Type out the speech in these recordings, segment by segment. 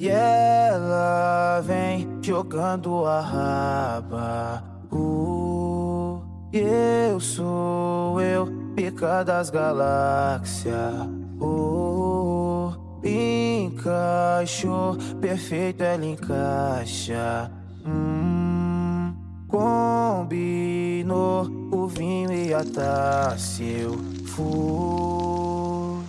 E ela vem jogando a raba. Uh, eu sou eu, pica das galáxias. Uh, encaixou, perfeito ela encaixa. Hum, combinou o vinho e a taça. Eu fui.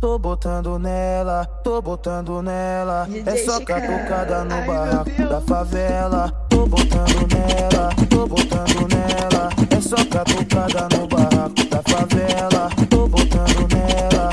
Tô botando nela, tô botando nela. DJ é só catucada no Ai, barraco da favela. Tô botando nela, tô botando nela. É só catucada no barraco da favela. Tô botando nela,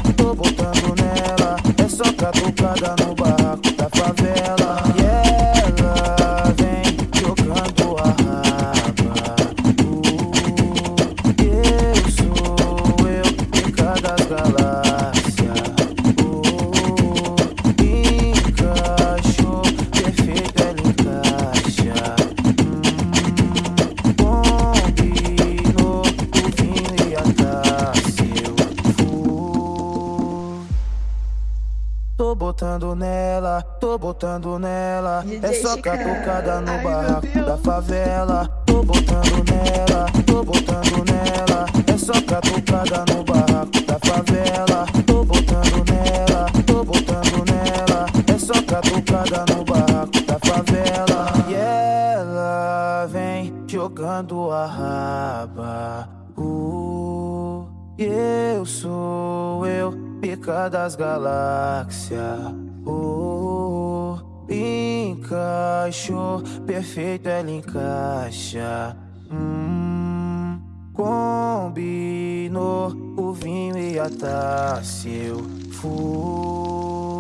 botando nela, tô botando nela. É DJ só Chica. catucada no Ai, barraco da favela. Tô botando nela, tô botando nela. É só catucada no barraco da favela. Tô botando nela, tô botando nela. É só catucada no barraco da favela. E ela vem jogando a raba. Uh, eu sou eu, pica das galáxias. Oh, encaixou, perfeito ela encaixa. Hum, combinou o vinho e a taça. Eu fui.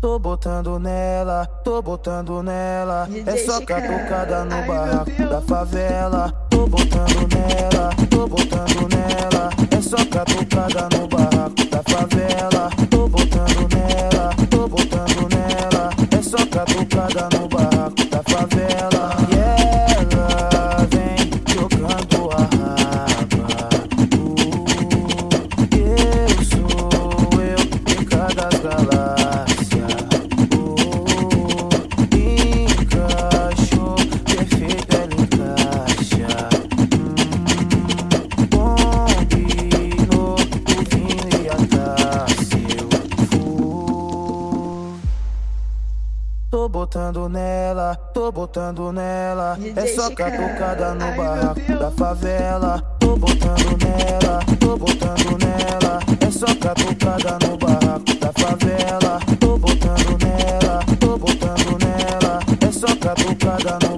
Tô botando nela, tô botando nela. DJ É só catucada no Ai, barraco da favela. Tô botando nela, tô botando nela. É só catucada no Tô botando nela, tô botando nela. DJ É só Chica. catucada no Ai, barraco da favela. Tô botando nela, tô botando nela. É só catucada no barraco da favela. Tô botando nela, tô botando nela. É só catucada no.